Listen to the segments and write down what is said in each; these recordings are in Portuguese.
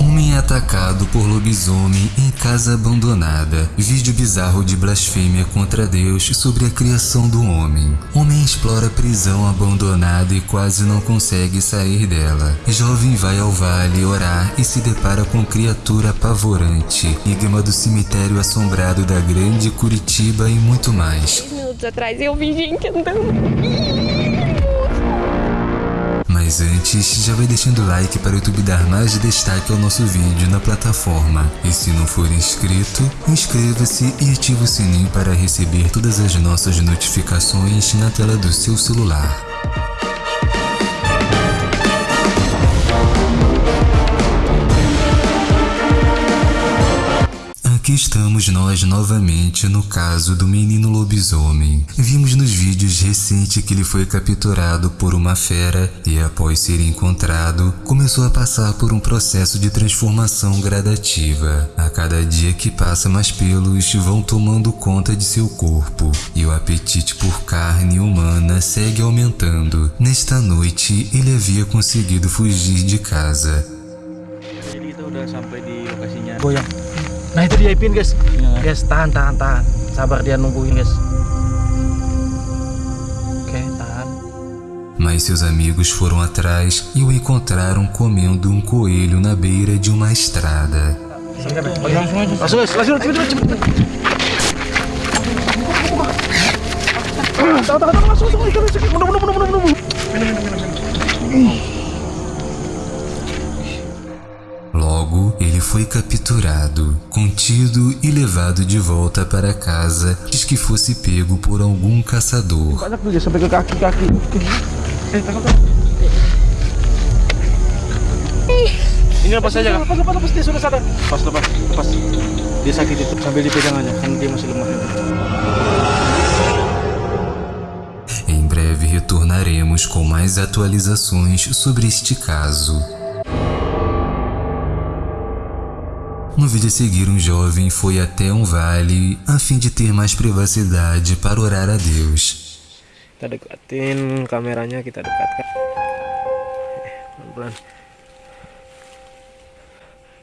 Homem é atacado por lobisomem em casa abandonada. Vídeo bizarro de blasfêmia contra Deus sobre a criação do homem. Homem explora prisão abandonada e quase não consegue sair dela. Jovem vai ao vale orar e se depara com criatura apavorante. Enigma do cemitério assombrado da grande Curitiba e muito mais. minutos atrás eu vi gente andando. Mas antes, já vai deixando like para o YouTube dar mais destaque ao nosso vídeo na plataforma. E se não for inscrito, inscreva-se e ative o sininho para receber todas as nossas notificações na tela do seu celular. Aqui estamos nós novamente no caso do menino lobisomem. Vimos nos vídeos recentes que ele foi capturado por uma fera e após ser encontrado, começou a passar por um processo de transformação gradativa. A cada dia que passa mais pelos vão tomando conta de seu corpo e o apetite por carne humana segue aumentando. Nesta noite, ele havia conseguido fugir de casa. Sampai di lokasinya. Goyang. Nah itu dia Ipin guys. Guys tahan tahan tahan. Sabar dia nungguin guys. Oke tahan. Mas seus amigos foram atrás e o encontraram comendo um coelho na beira de uma estrada. Langsung guys, langsung cepet cepet cepet. Tahu tahu tahu langsung langsung langsung. Mundur mundur mundur mundur mundur. Logo, ele foi capturado, contido e levado de volta para casa, diz que fosse pego por algum caçador. Banyak tuh guys sampai ke kaki kaki. Tangkap tangkap. Ini lepas saja kak. Lepas lepas lepas dia sudah sadar. Lepas lepas lepas. Dia sakit itu sambil dipegang aja kan dia masih lemah. Em breve retornaremos com mais atualizações sobre este caso. No vídeo a seguir, um jovem foi até um vale a fim de ter mais privacidade para orar a Deus. Kita dekatin kameranya kita dekatkan. Pelan-pelan.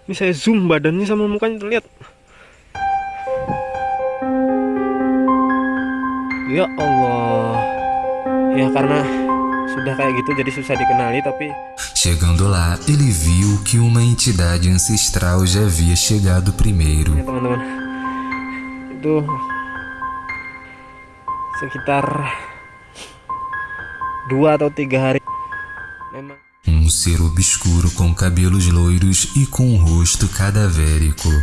Ini saya zoom badannya sama mukanya terlihat. Ya Allah. Ya karena sudah kayak gitu jadi susah dikenali tapi Chegando lá, ele viu que uma entidade ancestral já havia chegado primeiro. ya teman-teman itu sekitar. Dua atau tiga hari. Memang. Um ser obscuro com cabelos loiros e com um rosto cadavérico.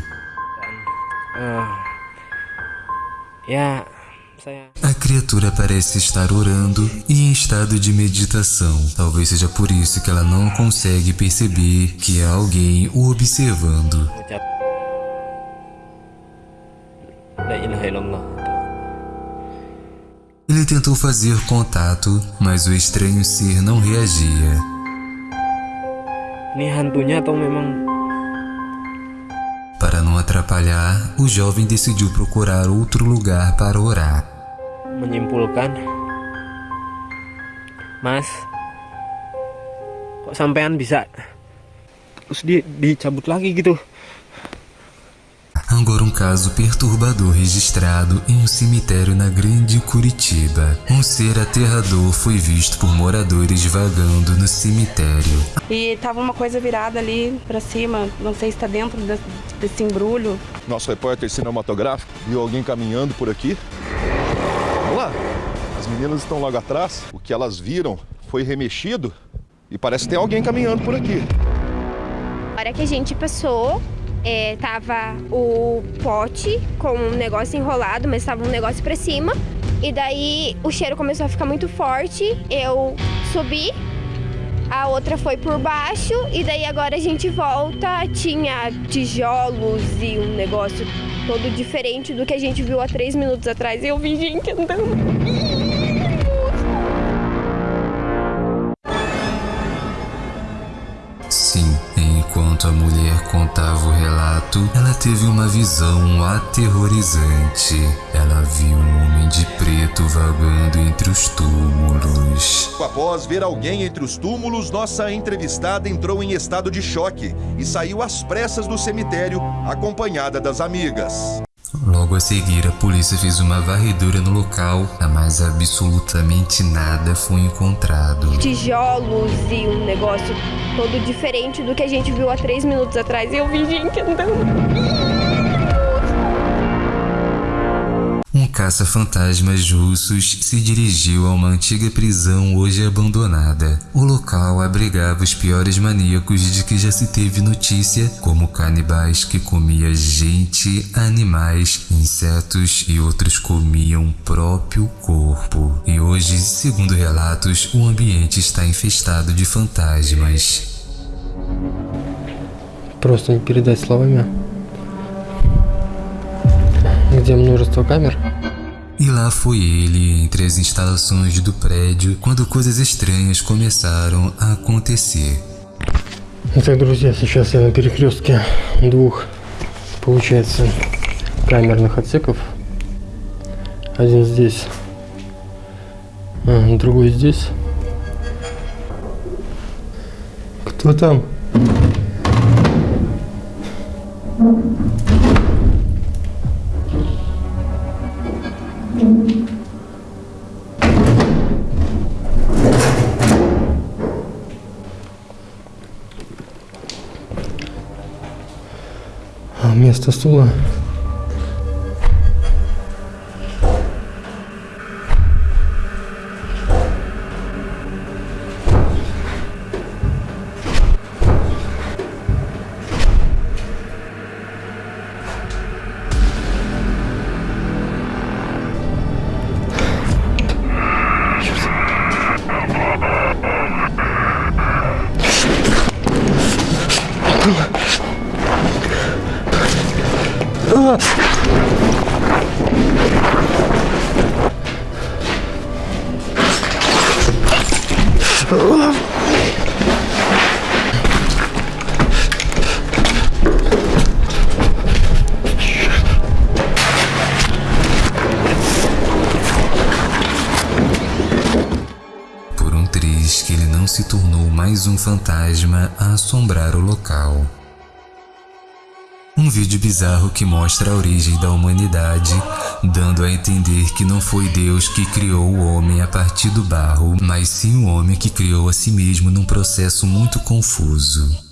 saya A criatura parece estar orando e em estado de meditação. Talvez seja por isso que ela não consegue perceber que há alguém o observando. Ele tentou fazer contato, mas o estranho ser não reagia. Para não atrapalhar, o jovem decidiu procurar outro lugar para orar. Menyimpulkan Mas kok sampean bisa terus di dicabut lagi gitu Agora um caso perturbador registrado em um cemitério na grande Curitiba. Um ser aterrador foi visto por moradores vagando no cemitério. E tava uma coisa virada ali pra cima, não sei se tá dentro desse embrulho. Nosso repórter cinematográfico viu alguém caminhando por aqui. As meninas estão logo atrás. O que elas viram foi remexido e parece que tem alguém caminhando por aqui. Na hora que a gente passou, é, tava o pote com um negócio enrolado, mas tava um negócio pra cima. E daí o cheiro começou a ficar muito forte. Eu subi, a outra foi por baixo, e daí agora a gente volta. Tinha tijolos e um negócio todo diferente do que a gente viu há três minutos atrás. Eu vi gente andando. Contava o relato, ela teve uma visão aterrorizante. Ela viu um homem de preto vagando entre os túmulos. Após ver alguém entre os túmulos, nossa entrevistada entrou em estado de choque e saiu às pressas do cemitério, acompanhada das amigas. Logo a seguir, a polícia fez uma varredura no local, mas absolutamente nada foi encontrado. Tijolos e um negócio todo diferente do que a gente viu há três minutos atrás. E eu vi gente andando. caça-fantasmas russos se dirigiu a uma antiga prisão hoje abandonada. O local abrigava os piores maníacos de que já se teve notícia, como canibais que comiam gente, animais, insetos e outros comiam o próprio corpo. E hoje, segundo relatos, o ambiente está infestado de fantasmas. Просто не передать словами. Где множество камер. E lá foi ele, entre as instalações do prédio, quando coisas estranhas começaram a acontecer. Итак, друзья, сейчас я на перекрестке двух, получается, камерных отсеков. Один здесь, а, другой здесь. Кто там? Вместо стула Por se tornou mais um fantasma a assombrar o local. Um vídeo bizarro que mostra a origem da humanidade, dando a entender que não foi Deus que criou o homem a partir do barro, mas sim o homem que criou a si mesmo num processo muito confuso.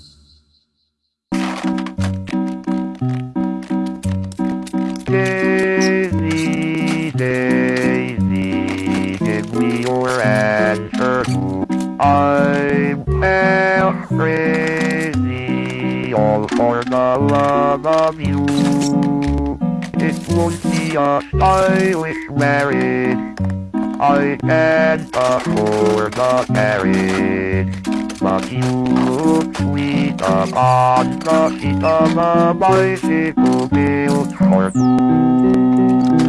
I'm crazy, all for the love of you. It won't be a stylish marriage. I can't afford the marriage. But you look sweet upon the seat of a bicycle built for two.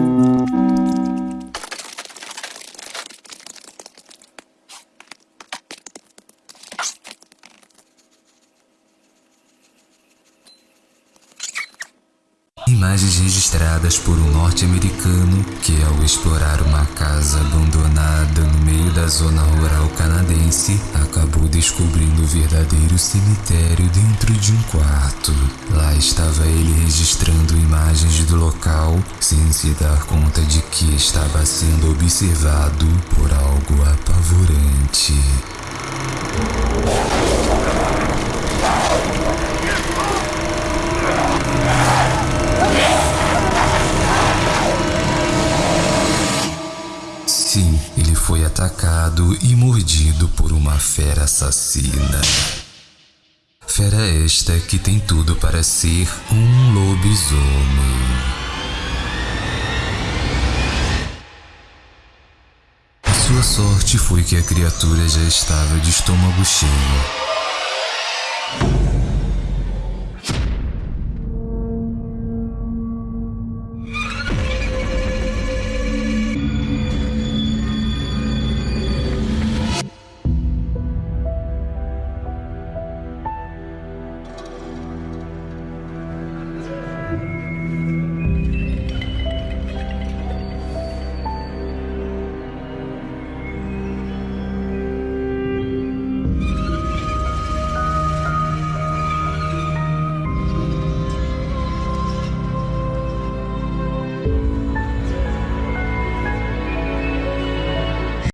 Imagens registradas por um norte-americano que, ao explorar uma casa abandonada no meio da zona rural canadense, acabou descobrindo o verdadeiro cemitério dentro de um quarto. Lá estava ele registrando imagens do local, sem se dar conta de que estava sendo observado por algo apavorante. Sim, ele foi atacado e mordido por uma fera assassina. Fera esta que tem tudo para ser um lobisomem. Sua sorte foi que a criatura já estava de estômago cheio.